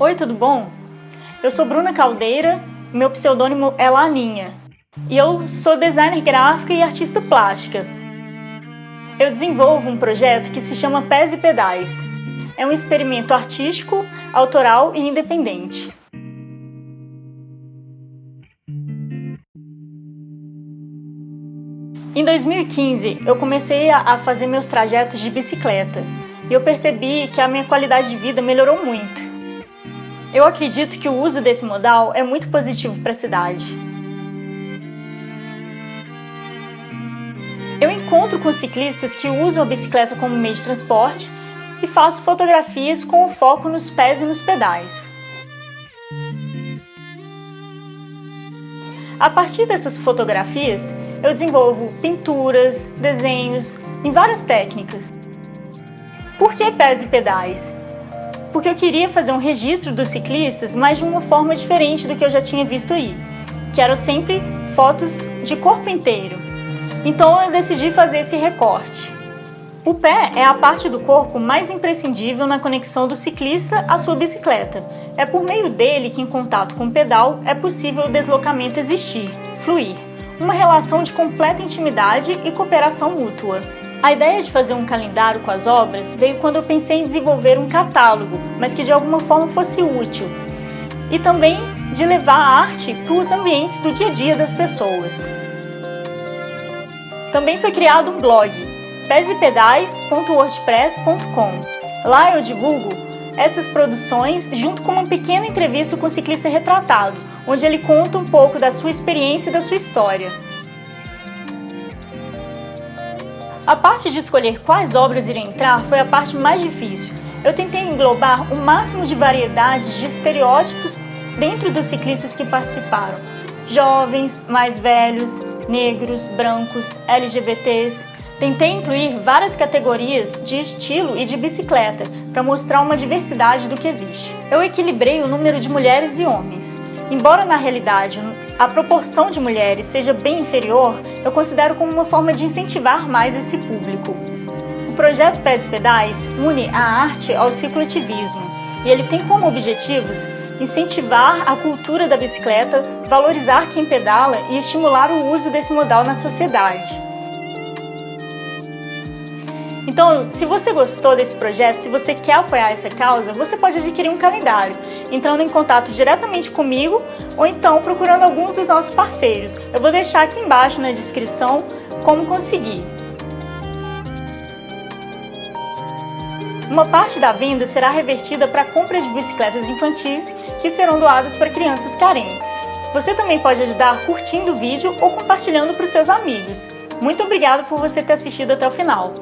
Oi, tudo bom? Eu sou Bruna Caldeira, meu pseudônimo é Laninha e eu sou designer gráfica e artista plástica. Eu desenvolvo um projeto que se chama Pés e Pedais. É um experimento artístico, autoral e independente. Em 2015, eu comecei a fazer meus trajetos de bicicleta e eu percebi que a minha qualidade de vida melhorou muito. Eu acredito que o uso desse modal é muito positivo para a cidade. Eu encontro com ciclistas que usam a bicicleta como meio de transporte e faço fotografias com o foco nos pés e nos pedais. A partir dessas fotografias, eu desenvolvo pinturas, desenhos em várias técnicas. Por que pés e pedais? Porque eu queria fazer um registro dos ciclistas, mas de uma forma diferente do que eu já tinha visto aí, que eram sempre fotos de corpo inteiro. Então eu decidi fazer esse recorte. O pé é a parte do corpo mais imprescindível na conexão do ciclista à sua bicicleta. É por meio dele que, em contato com o pedal, é possível o deslocamento existir, fluir. Uma relação de completa intimidade e cooperação mútua. A ideia de fazer um calendário com as obras veio quando eu pensei em desenvolver um catálogo, mas que de alguma forma fosse útil. E também de levar a arte para os ambientes do dia a dia das pessoas. Também foi criado um blog, pesepedais.wordpress.com. Lá eu divulgo essas produções junto com uma pequena entrevista com o ciclista retratado, onde ele conta um pouco da sua experiência e da sua história. A parte de escolher quais obras iriam entrar foi a parte mais difícil. Eu tentei englobar o máximo de variedades de estereótipos dentro dos ciclistas que participaram. Jovens, mais velhos, negros, brancos, LGBTs. Tentei incluir várias categorias de estilo e de bicicleta para mostrar uma diversidade do que existe. Eu equilibrei o número de mulheres e homens. Embora na realidade a proporção de mulheres seja bem inferior, eu considero como uma forma de incentivar mais esse público. O projeto Pés e Pedais une a arte ao cicloativismo e ele tem como objetivos incentivar a cultura da bicicleta, valorizar quem pedala e estimular o uso desse modal na sociedade. Então, se você gostou desse projeto, se você quer apoiar essa causa, você pode adquirir um calendário, entrando em contato diretamente comigo ou então procurando algum dos nossos parceiros. Eu vou deixar aqui embaixo na descrição como conseguir. Uma parte da venda será revertida para a compra de bicicletas infantis que serão doadas para crianças carentes. Você também pode ajudar curtindo o vídeo ou compartilhando para os seus amigos. Muito obrigado por você ter assistido até o final.